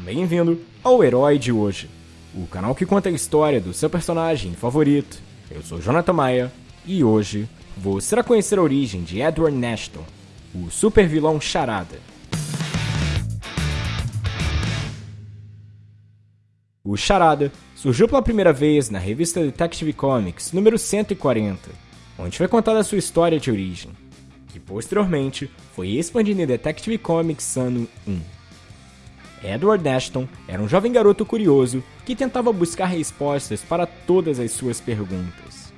Bem-vindo ao Herói de Hoje, o canal que conta a história do seu personagem favorito. Eu sou Jonathan Maia e hoje você irá conhecer a origem de Edward Nashton, o super vilão Charada. O Charada surgiu pela primeira vez na revista Detective Comics número 140, onde foi contada a sua história de origem, que posteriormente foi expandida em Detective Comics ano 1. Edward Ashton era um jovem garoto curioso que tentava buscar respostas para todas as suas perguntas.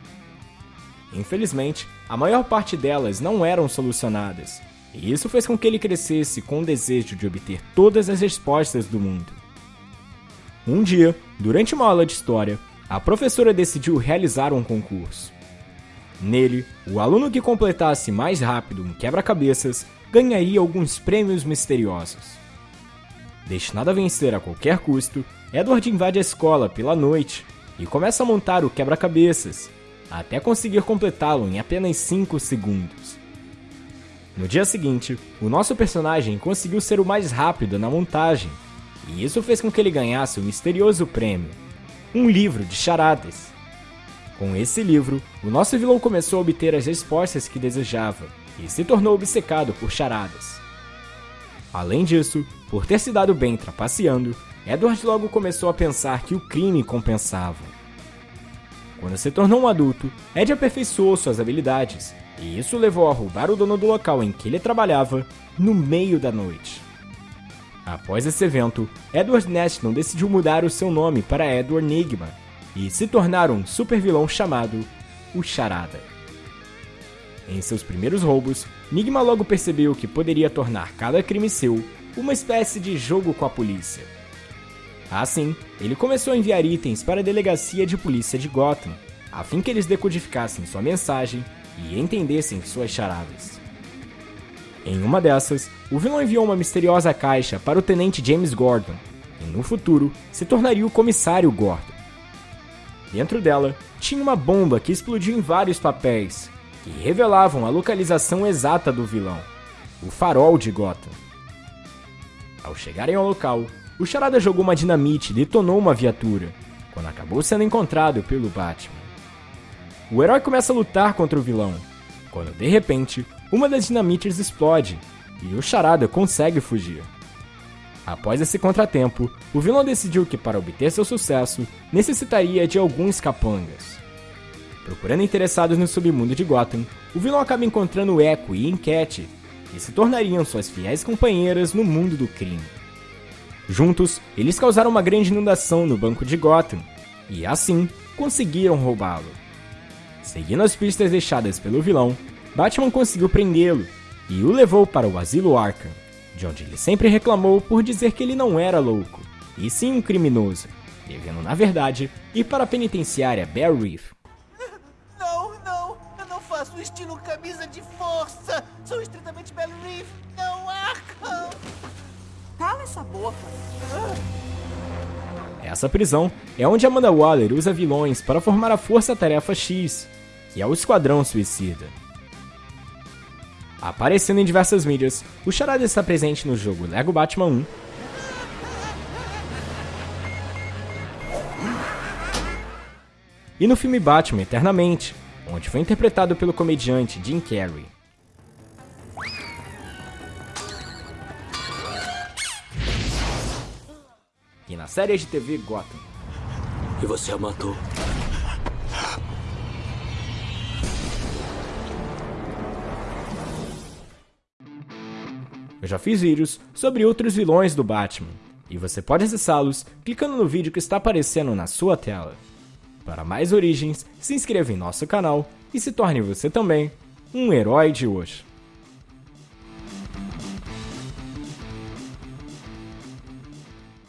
Infelizmente, a maior parte delas não eram solucionadas, e isso fez com que ele crescesse com o desejo de obter todas as respostas do mundo. Um dia, durante uma aula de história, a professora decidiu realizar um concurso. Nele, o aluno que completasse mais rápido um quebra-cabeças ganharia alguns prêmios misteriosos. Destinado a vencer a qualquer custo, Edward invade a escola pela noite e começa a montar o quebra-cabeças, até conseguir completá-lo em apenas 5 segundos. No dia seguinte, o nosso personagem conseguiu ser o mais rápido na montagem, e isso fez com que ele ganhasse o misterioso prêmio, um livro de charadas. Com esse livro, o nosso vilão começou a obter as respostas que desejava e se tornou obcecado por charadas. Além disso, por ter se dado bem trapaceando, Edward logo começou a pensar que o crime compensava. Quando se tornou um adulto, Ed aperfeiçoou suas habilidades, e isso levou a roubar o dono do local em que ele trabalhava no meio da noite. Após esse evento, Edward Neston decidiu mudar o seu nome para Edward Nigma e se tornar um supervilão chamado o Charada. Em seus primeiros roubos, Nigma logo percebeu que poderia tornar cada crime seu uma espécie de jogo com a polícia. Assim, ele começou a enviar itens para a delegacia de polícia de Gotham, a fim que eles decodificassem sua mensagem e entendessem suas charadas. Em uma dessas, o vilão enviou uma misteriosa caixa para o tenente James Gordon, e no futuro se tornaria o comissário Gordon. Dentro dela, tinha uma bomba que explodiu em vários papéis, que revelavam a localização exata do vilão, o farol de Gotham. Ao chegarem ao local, o Charada jogou uma dinamite e detonou uma viatura, quando acabou sendo encontrado pelo Batman. O herói começa a lutar contra o vilão, quando de repente uma das dinamites explode e o Charada consegue fugir. Após esse contratempo, o vilão decidiu que para obter seu sucesso necessitaria de alguns capangas. Procurando interessados no submundo de Gotham, o vilão acaba encontrando Echo e Enquete, que se tornariam suas fiéis companheiras no mundo do crime. Juntos, eles causaram uma grande inundação no banco de Gotham, e assim conseguiram roubá-lo. Seguindo as pistas deixadas pelo vilão, Batman conseguiu prendê-lo e o levou para o asilo Arkham, de onde ele sempre reclamou por dizer que ele não era louco, e sim um criminoso, devendo na verdade ir para a penitenciária Bear Reef, faço estilo camisa de força. Sou estritamente Bell Reef, não Arkham. Cala essa boca. Essa prisão é onde Amanda Waller usa vilões para formar a Força Tarefa X, que é o Esquadrão Suicida. Aparecendo em diversas mídias, o Charada está presente no jogo Lego Batman 1, e no filme Batman Eternamente, onde foi interpretado pelo comediante Jim Carrey. E na série de TV Gotham. E você a matou. Eu já fiz vídeos sobre outros vilões do Batman, e você pode acessá-los clicando no vídeo que está aparecendo na sua tela. Para mais origens, se inscreva em nosso canal e se torne você também um herói de hoje.